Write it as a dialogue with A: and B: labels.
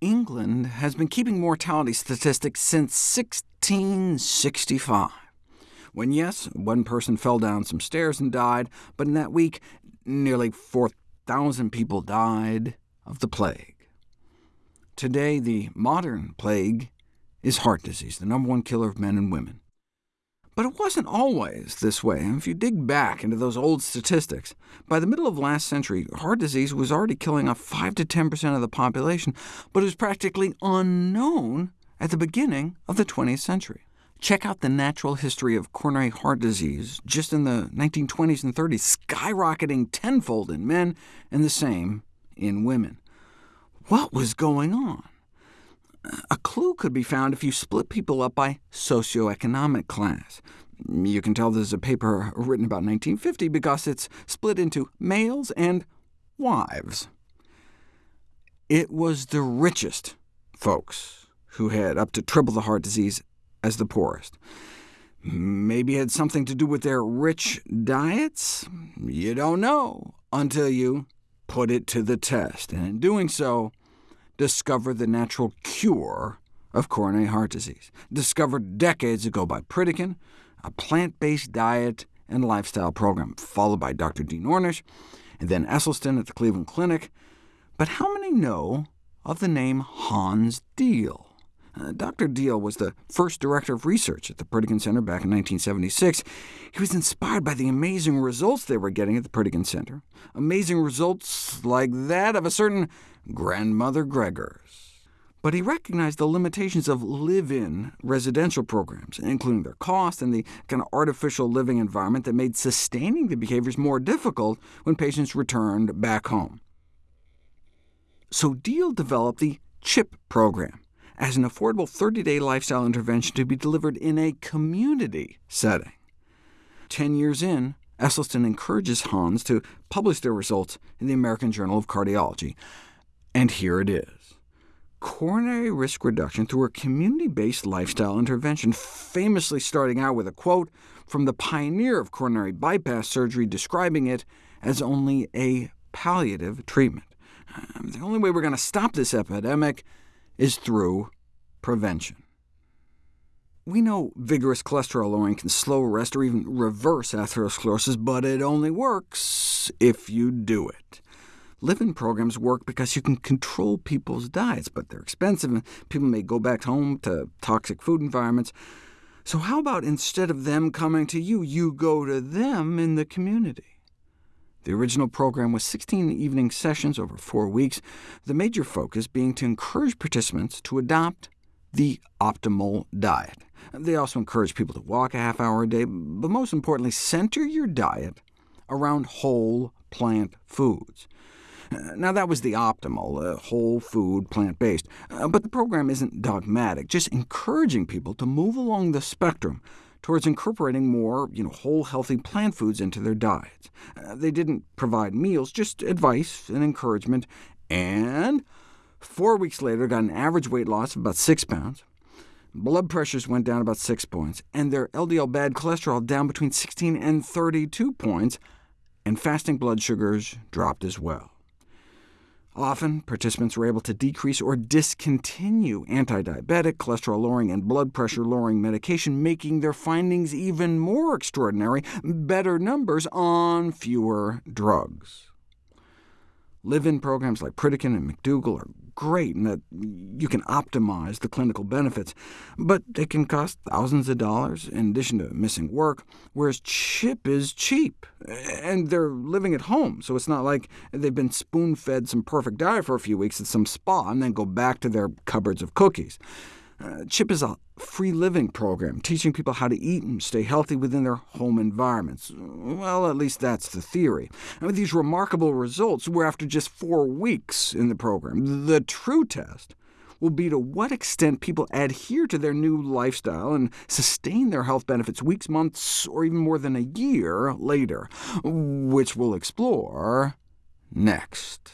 A: England has been keeping mortality statistics since 1665, when yes, one person fell down some stairs and died, but in that week nearly 4,000 people died of the plague. Today, the modern plague is heart disease, the number one killer of men and women. But it wasn't always this way. If you dig back into those old statistics, by the middle of last century, heart disease was already killing off 5 to 10% of the population, but it was practically unknown at the beginning of the 20th century. Check out the natural history of coronary heart disease just in the 1920s and 30s, skyrocketing tenfold in men and the same in women. What was going on? A clue could be found if you split people up by socioeconomic class. You can tell this is a paper written about 1950 because it's split into males and wives. It was the richest folks who had up to triple the heart disease as the poorest. Maybe it had something to do with their rich diets? You don't know until you put it to the test, and in doing so, discover the natural cure of coronary heart disease, discovered decades ago by Pritikin, a plant-based diet and lifestyle program, followed by Dr. Dean Ornish, and then Esselstyn at the Cleveland Clinic. But how many know of the name Hans Diehl? Uh, Dr. Diehl was the first director of research at the Pritikin Center back in 1976. He was inspired by the amazing results they were getting at the Pritikin Center, amazing results like that of a certain grandmother Greger's. But he recognized the limitations of live-in residential programs, including their cost and the kind of artificial living environment that made sustaining the behaviors more difficult when patients returned back home. So Diehl developed the CHIP program, as an affordable 30-day lifestyle intervention to be delivered in a community setting. Ten years in, Esselstyn encourages Hans to publish their results in the American Journal of Cardiology, and here it is. Coronary risk reduction through a community-based lifestyle intervention, famously starting out with a quote from the pioneer of coronary bypass surgery describing it as only a palliative treatment. Um, the only way we're going to stop this epidemic is through prevention. We know vigorous cholesterol lowering can slow, arrest, or even reverse atherosclerosis, but it only works if you do it. Live-in programs work because you can control people's diets, but they're expensive, and people may go back home to toxic food environments. So how about instead of them coming to you, you go to them in the community? The original program was 16 evening sessions over four weeks, the major focus being to encourage participants to adopt the optimal diet. They also encourage people to walk a half hour a day, but most importantly, center your diet around whole plant foods. Now, that was the optimal, uh, whole food, plant-based, uh, but the program isn't dogmatic, just encouraging people to move along the spectrum towards incorporating more you know, whole, healthy plant foods into their diets. Uh, they didn't provide meals, just advice and encouragement, and four weeks later got an average weight loss of about 6 pounds. Blood pressures went down about 6 points, and their LDL bad cholesterol down between 16 and 32 points, and fasting blood sugars dropped as well. Often, participants were able to decrease or discontinue anti-diabetic, cholesterol-lowering, and blood pressure-lowering medication, making their findings even more extraordinary, better numbers on fewer drugs. Live-in programs like Pritikin and McDougall are great in that you can optimize the clinical benefits, but they can cost thousands of dollars in addition to missing work, whereas CHIP is cheap, and they're living at home, so it's not like they've been spoon-fed some perfect diet for a few weeks at some spa and then go back to their cupboards of cookies. Uh, CHIP is a free living program, teaching people how to eat and stay healthy within their home environments. Well, at least that's the theory. And these remarkable results, we're after just four weeks in the program. The true test will be to what extent people adhere to their new lifestyle and sustain their health benefits weeks, months, or even more than a year later, which we'll explore next.